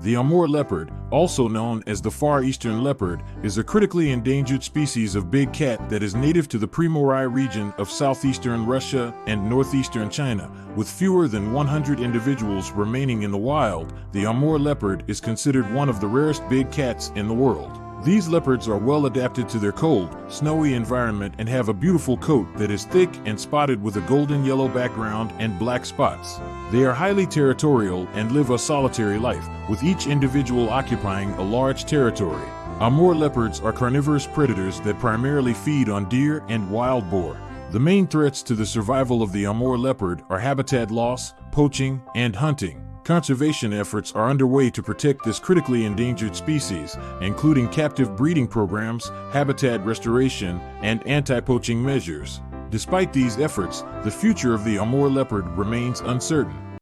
The Amur leopard, also known as the Far Eastern leopard, is a critically endangered species of big cat that is native to the Primorye region of southeastern Russia and northeastern China. With fewer than 100 individuals remaining in the wild, the Amur leopard is considered one of the rarest big cats in the world. These leopards are well adapted to their cold, snowy environment and have a beautiful coat that is thick and spotted with a golden yellow background and black spots. They are highly territorial and live a solitary life, with each individual occupying a large territory. Amur leopards are carnivorous predators that primarily feed on deer and wild boar. The main threats to the survival of the Amur leopard are habitat loss, poaching, and hunting. Conservation efforts are underway to protect this critically endangered species, including captive breeding programs, habitat restoration, and anti-poaching measures. Despite these efforts, the future of the Amur leopard remains uncertain.